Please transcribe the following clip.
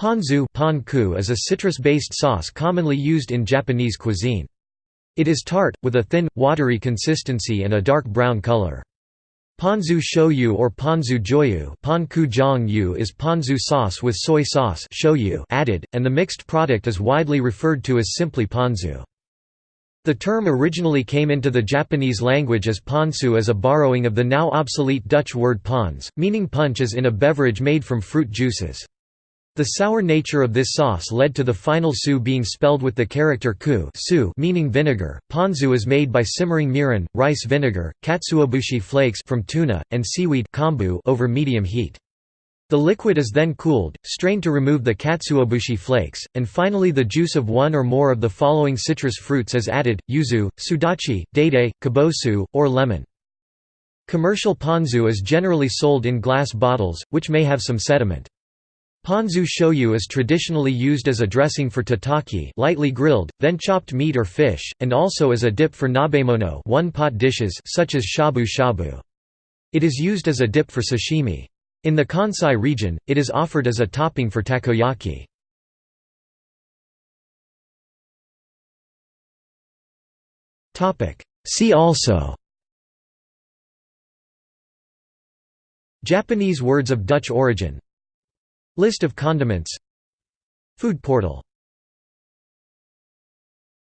Ponzu is a citrus-based sauce commonly used in Japanese cuisine. It is tart, with a thin, watery consistency and a dark brown color. Ponzu shoyu or ponzu joyu is ponzu sauce with soy sauce shoyu added, and the mixed product is widely referred to as simply ponzu. The term originally came into the Japanese language as ponsu as a borrowing of the now obsolete Dutch word pons, meaning punch as in a beverage made from fruit juices. The sour nature of this sauce led to the final su being spelled with the character ku su meaning vinegar. Ponzu is made by simmering mirin, rice vinegar, katsuobushi flakes from tuna, and seaweed kombu over medium heat. The liquid is then cooled, strained to remove the katsuobushi flakes, and finally the juice of one or more of the following citrus fruits is added, yuzu, sudachi, daidai, kabosu, or lemon. Commercial ponzu is generally sold in glass bottles, which may have some sediment. Ponzu shoyu is traditionally used as a dressing for tataki lightly grilled, then chopped meat or fish, and also as a dip for nabemono one-pot dishes such as shabu shabu. It is used as a dip for sashimi. In the Kansai region, it is offered as a topping for takoyaki. See also Japanese words of Dutch origin List of condiments. Food portal